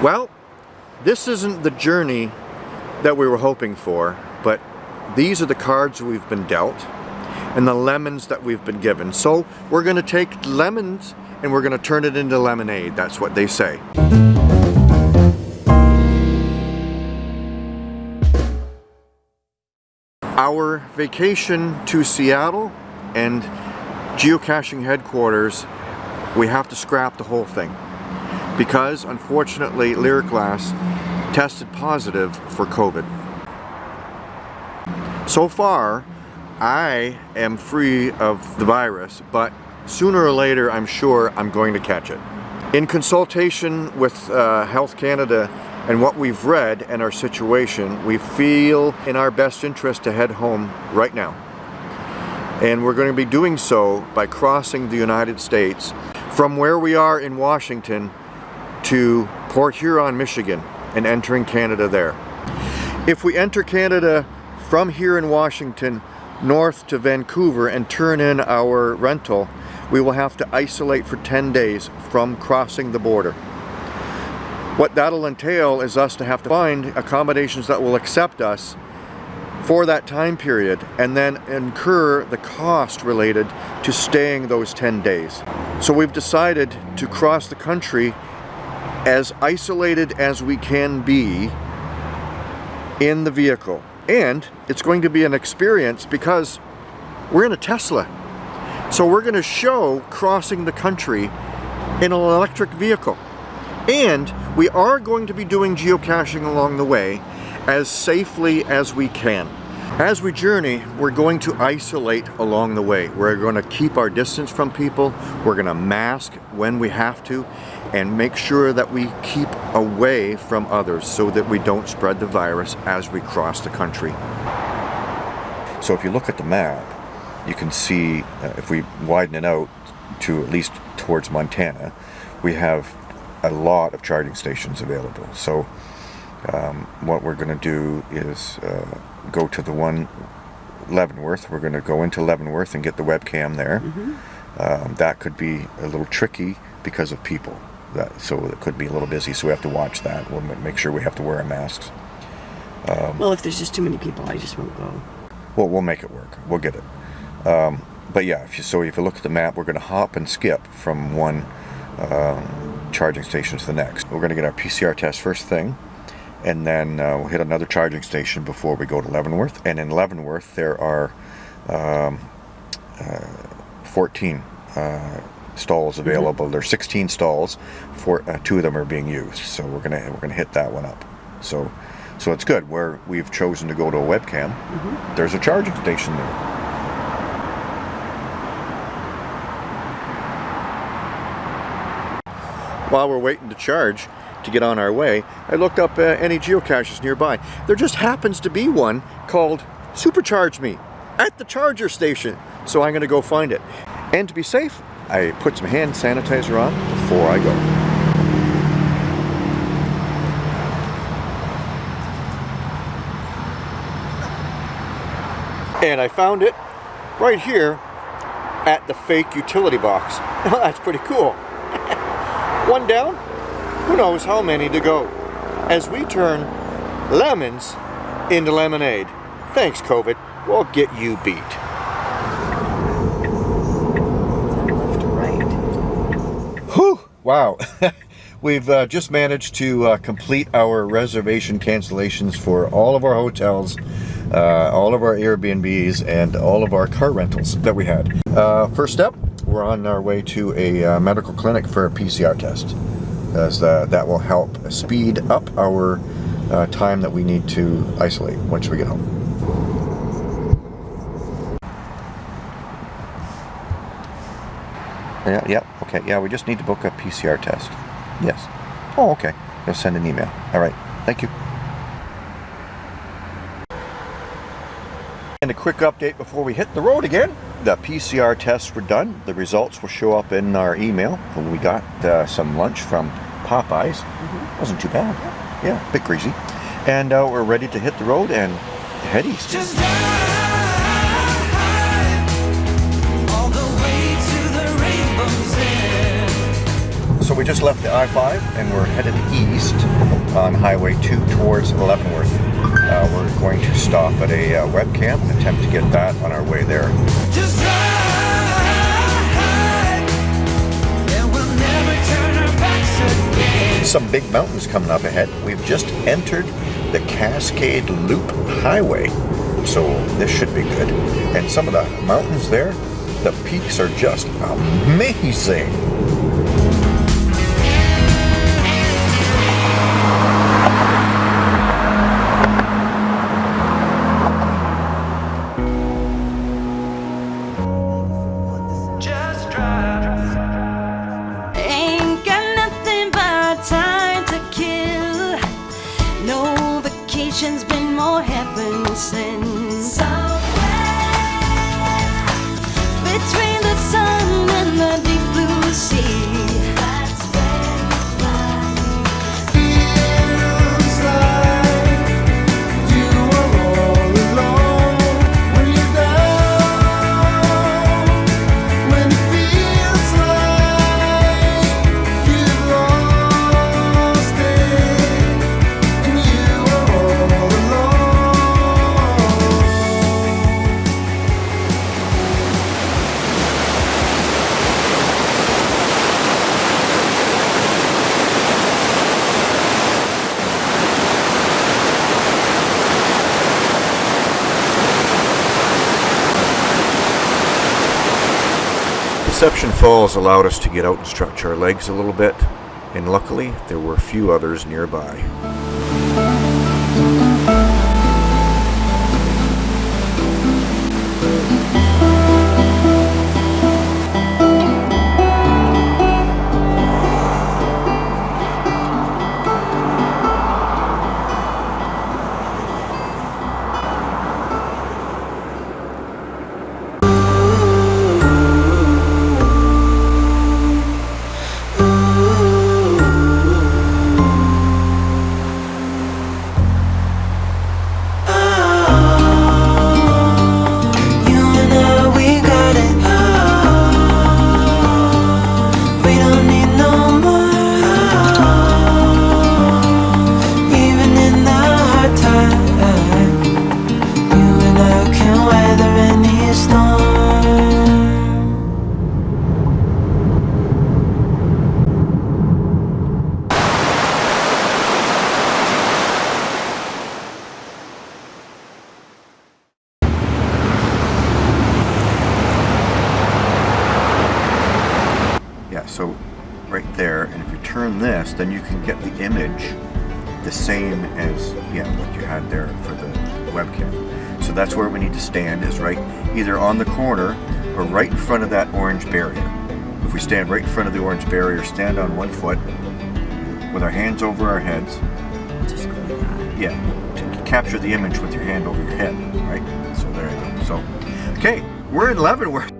Well, this isn't the journey that we were hoping for, but these are the cards we've been dealt and the lemons that we've been given. So we're going to take lemons and we're going to turn it into lemonade. That's what they say. Our vacation to Seattle and geocaching headquarters, we have to scrap the whole thing because unfortunately Lyric Glass tested positive for COVID. So far, I am free of the virus, but sooner or later I'm sure I'm going to catch it. In consultation with uh, Health Canada and what we've read and our situation, we feel in our best interest to head home right now. And we're going to be doing so by crossing the United States from where we are in Washington to Port Huron, Michigan and entering Canada there. If we enter Canada from here in Washington north to Vancouver and turn in our rental, we will have to isolate for 10 days from crossing the border. What that'll entail is us to have to find accommodations that will accept us for that time period and then incur the cost related to staying those 10 days. So we've decided to cross the country as isolated as we can be in the vehicle. And it's going to be an experience because we're in a Tesla. So we're going to show crossing the country in an electric vehicle. And we are going to be doing geocaching along the way as safely as we can. As we journey, we're going to isolate along the way. We're going to keep our distance from people. We're going to mask when we have to and make sure that we keep away from others so that we don't spread the virus as we cross the country. So if you look at the map, you can see uh, if we widen it out to at least towards Montana, we have a lot of charging stations available. So um, what we're going to do is uh, go to the one Leavenworth. We're going to go into Leavenworth and get the webcam there. Mm -hmm. um, that could be a little tricky because of people. That, so it could be a little busy, so we have to watch that. We'll make sure we have to wear our masks. Um, well, if there's just too many people, I just won't go. Well, we'll make it work. We'll get it. Um, but yeah, if you, so if you look at the map, we're going to hop and skip from one um, charging station to the next. We're going to get our PCR test first thing and then uh, we'll hit another charging station before we go to Leavenworth. And in Leavenworth, there are um, uh, 14 uh, stalls mm-hmm. available. There's 16 stalls. For uh, two of them are being used, so we're gonna we're gonna hit that one up. So, so it's good. Where we've chosen to go to a webcam, mm -hmm. there's a charging station there. While we're waiting to charge, to get on our way, I looked up uh, any geocaches nearby. There just happens to be one called Supercharge Me at the charger station. So I'm going to go find it. And to be safe, I put some hand sanitizer on before I go. And I found it right here at the fake utility box. That's pretty cool. One down, who knows how many to go, as we turn lemons into lemonade. Thanks, COVID. We'll get you beat. Left to right. Whew! Wow. We've uh, just managed to uh, complete our reservation cancellations for all of our hotels, uh, all of our Airbnbs, and all of our car rentals that we had. Uh, first step, we're on our way to a uh, medical clinic for a PCR test as uh, that will help speed up our time that we need to isolate once we get home. Yeah, yeah, okay, yeah, we just need to book a PCR test. Yes. Oh, okay. They'll send an email. All right, thank you. And a quick update before we hit the road again. The PCR tests were done. The results will show up in our email. And we got uh, some lunch from Popeyes. Mm -hmm. Wasn't too bad. Yeah, a bit greasy. And uh, we're ready to hit the road and head east. We just left the I-5 and we're headed east on Highway 2 towards Leavenworth. Uh, we're going to stop at a uh, webcam and attempt to get that on our way there. Just ride, and we'll never turn our backs again. Some big mountains coming up ahead. We've just entered the Cascade Loop Highway, so this should be good. And some of the mountains there, the peaks are just amazing. Heaven Deception Falls allowed us to get out and stretch our legs a little bit, and luckily there were few others nearby. So right there, and if you turn this, then you can get the image the same as yeah what you had there for the webcam. So that's where we need to stand is right either on the corner or right in front of that orange barrier. If we stand right in front of the orange barrier, stand on one foot with our hands over our heads. Just go like that. Yeah, to capture the image with your hand over your head, right? So there you go. So, okay, we're in Leavenworth.